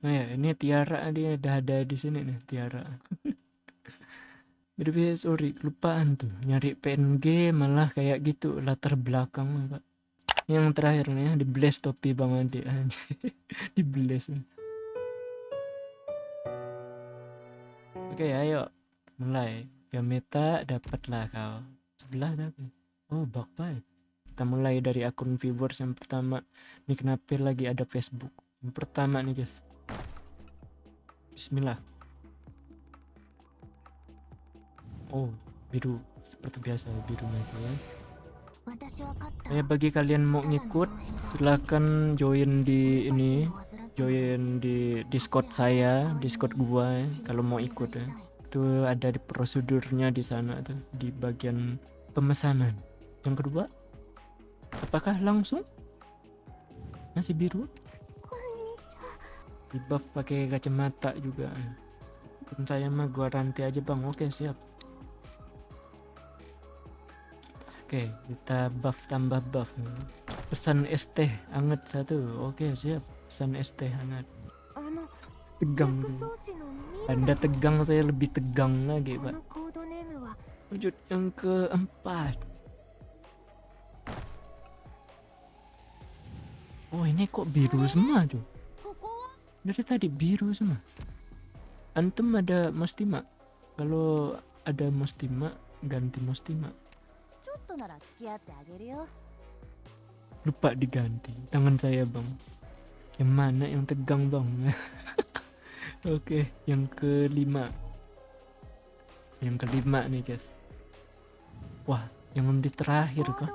Nah ya, ini Tiara dia ada di sini nih Tiara. Jadi sorry, kelupaan tuh nyari PNG malah kayak gitu latar belakang pak. Yang terakhir nih ya, di blast topi Bang Ade di blast. Oke ayo mulai. meta dapatlah kau. Sebelah tapi. Oh pipe. Kita mulai dari akun viewers yang pertama. Ini kenapa lagi ada Facebook? Yang pertama nih guys. Bismillah. Oh, biru. Seperti biasa birunya saya. Ya bagi kalian mau ngikut silahkan join di ini join di discord saya discord gua ya, kalau mau ikut ya. Itu ada di prosedurnya di sana tuh di bagian pemesanan. Yang kedua apakah langsung? Masih biru di buff pakai kacamata juga pun saya mah gua rantai aja bang oke siap Oke, kita buff tambah buff. Pesan es teh hangat satu. Oke, siap. Pesan es teh hangat. Tegang tuh. Anda tegang, saya lebih tegang lagi, Pak. Wujud yang keempat. Oh, ini kok biru semua tuh? Dari tadi biru semua. Antum ada mustima? Kalau ada mustima, ganti mustima lupa diganti. Tangan saya bang. Yang mana yang tegang bang? Oke yang kelima. Yang kelima nih guys. Wah yang di terakhir kah?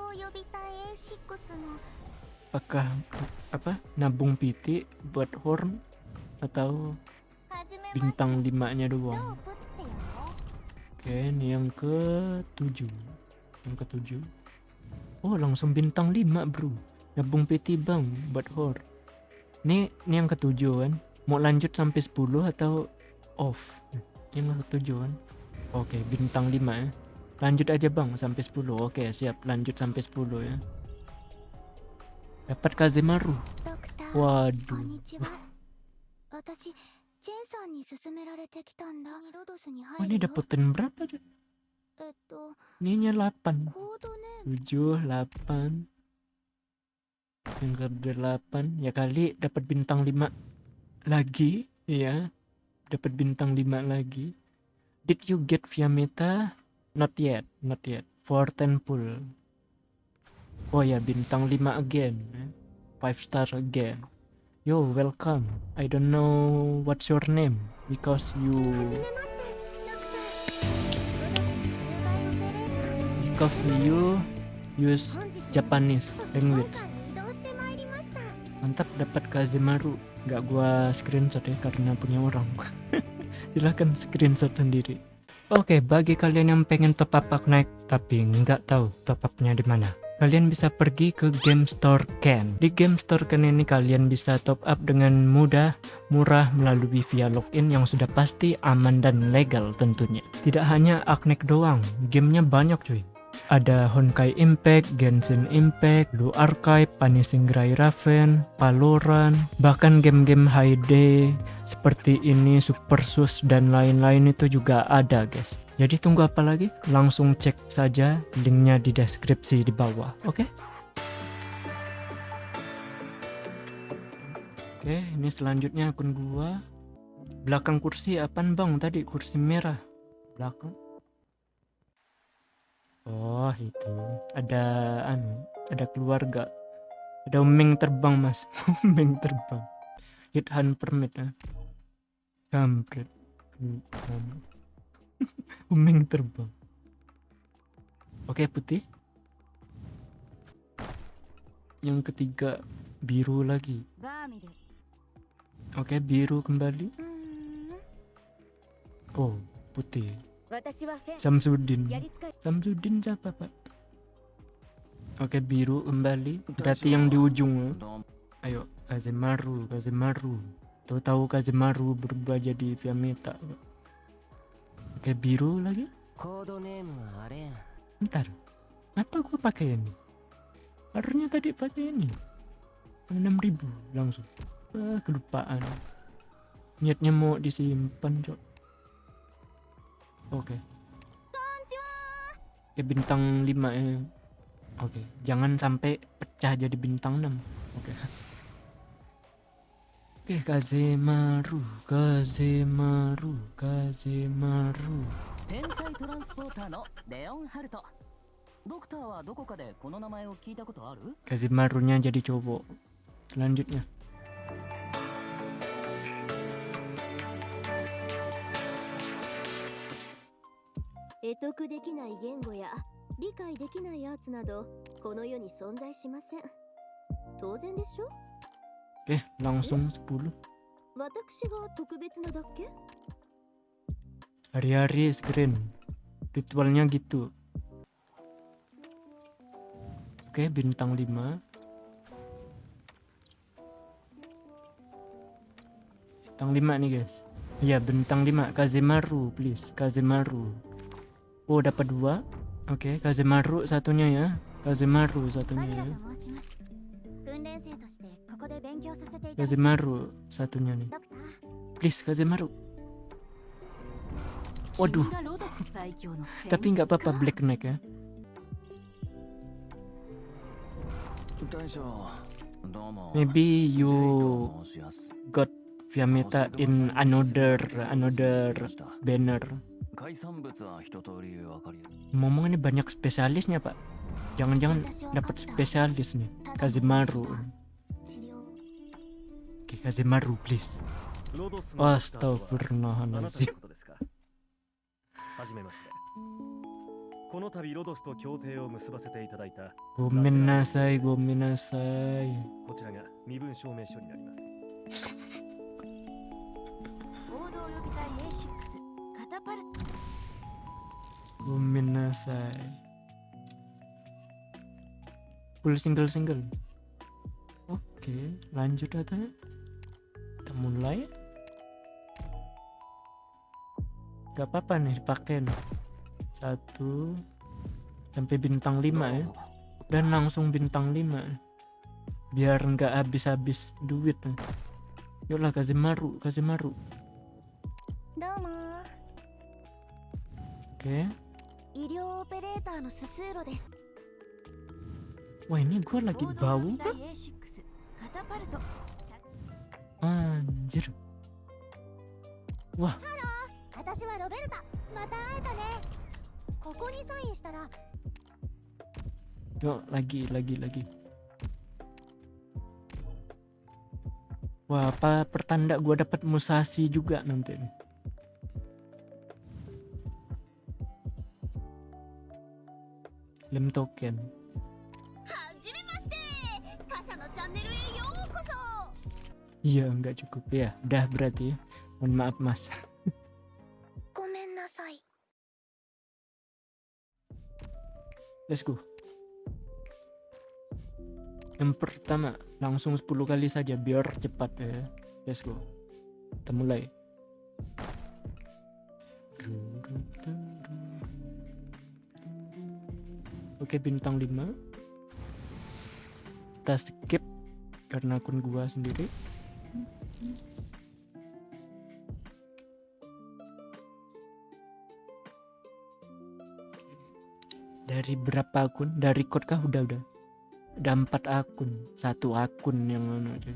Apakah apa? Nabung piti buat horn atau bintang limanya doang. Oke ini yang ke tujuh yang ketujuh. Oh langsung bintang 5 bro. Nabung PT bang buat hor. Ini ini yang ketujuh kan? Mau lanjut sampai 10 atau off? Yang ketujuh kan? Oke bintang 5 ya. Lanjut aja bang sampai 10 oke siap. Lanjut sampai 10 ya. Dapat Kazemaru. Waduh Oh ini dapetin berapa aja? Ini 8 7 8 yang ke 8 ya kali dapat bintang 5 lagi ya. Dapat bintang 5 lagi. Did you get via meta? Not yet not yet. For 10 pull oh ya bintang 5 again 5 star again yo welcome. I don't know what's your name because you because you use Japanese language. Mantap dapat Kazemaru nggak gua screenshot ya karena punya orang. Silahkan screenshot sendiri. Oke, bagi kalian yang pengen top up naik tapi nggak tahu top upnya di mana, kalian bisa pergi ke Game Store Ken. Di Game Store Ken ini kalian bisa top up dengan mudah, murah melalui via login yang sudah pasti aman dan legal tentunya. Tidak hanya Aknek doang, gamenya banyak cuy ada Honkai Impact, Genshin Impact, Blue Archive, Punishing Gray Raven, Valorant, bahkan game-game HD seperti ini, Super Sus dan lain-lain itu juga ada guys. Jadi tunggu apa lagi? Langsung cek saja linknya di deskripsi di bawah, oke? Okay? Oke, ini selanjutnya akun gua. Belakang kursi apaan bang tadi? Kursi merah. Belakang Oh itu. Ada anu ada keluarga. Ada uming terbang mas. Uming terbang. Hit hand permit ya kampret. Uming terbang. Oke putih. Yang ketiga biru lagi. Oke biru kembali. Oh putih Samsudin Samsudin siapa pak? Oke biru kembali. Berarti yang di ujung Ayo Kazemaru Kazemaru. Tahu tahu Kazemaru berubah jadi Viameta Oke biru lagi. Bentar. Apa gua pakai ini? Harusnya tadi pakai ini. 6000 langsung. Ah, kelupaan. Niatnya mau disimpan, Cok. Oke. Okay. Ya bintang 5 ya. Eh. Oke, okay. jangan sampai pecah jadi bintang 6. Oke. Okay. Oke, okay, Kazemaru, Kazemaru, Kazemaru. Tensai Transporter no Leon Haruto. Dokter wa doko ka de kono namae o kiita koto aru? Kazemaru-nya jadi cowok. Selanjutnya. 得得できない言語や理解できないアーツなどこの世に存在しません当然でしょ Oke, langsung 10. 私が特別なだけ Hari-hari screen. Ritualnya gitu. Oke, bintang 5. Bintang 5 nih, guys. Iya, bintang 5. Kazemaru, please. Kazemaru. Oh dapat dua. Oke, okay, Kazemaru satunya ya. Kazemaru satunya ya. Kazemaru satunya nih. Please Kazemaru. Waduh. Tapi nggak apa-apa Black Knight ya. Maybe you got Viameta in another another banner. 海産物は一通りわかるよ Ngomong ini banyak spesialisnya pak. Jangan-jangan dapat spesialis nih. Kazemaru. 治療 Oke Kazemaru please. ロドスのドクターとはあなたの Astagfirullahaladzim. ことですかはじめましてこの度ロドスと協定を結ばせていただいた Gomenasai, gomenasai. こちらが身分証明書になります合同予備隊 A6 Gominasai Full single-single. Oke lanjut aja, Kita mulai. Gak apa-apa nih dipakai nih Satu Sampai bintang 5 ya. Dan langsung bintang 5 Biar enggak habis-habis duit nih. Yuklah Kazimaru Kazimaru. Oke. okay. 医療オペレーターのススーロです Wah ini gue lagi bau kan? Anjir Wah Yuk lagi lagi lagi Wah apa pertanda gue dapat Musashi juga nanti nih lem token. Iya nggak cukup. Ya Udah berarti ya. Mohon maaf mas. Let's go. Yang pertama Langsung 10 kali saja Biar cepat ya. Let's go. Kita mulai. Oke, bintang 5. Kita skip karena akun gua sendiri. Dari berapa akun? Dari code kah? Udah, udah. Udah 4 akun. Satu akun yang mana aja.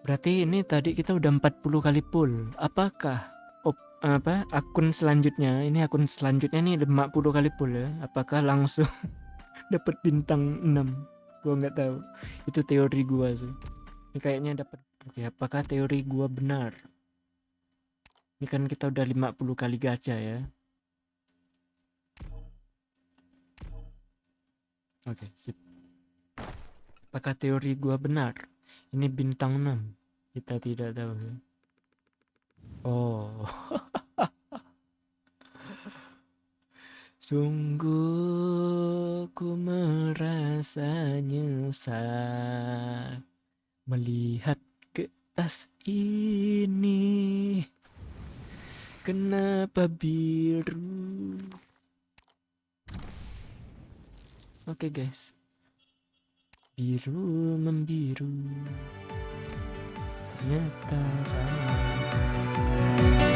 Berarti ini tadi kita udah 40 kali pull. Apakah apa akun selanjutnya ini akun selanjutnya nih 50 kali pull ya apakah langsung dapat bintang 6 gua nggak tahu. Itu teori gua sih. Ini kayaknya dapat oke apakah teori gua benar? Ini kan kita udah 50 kali gacha ya. Oke sip. Apakah teori gua benar? Ini bintang 6 kita tidak tahu ya. Oh. Sungguh ku merasa nyesal melihat ke tas ini. Kenapa biru? Oke guys. Biru membiru. Ternyata sama.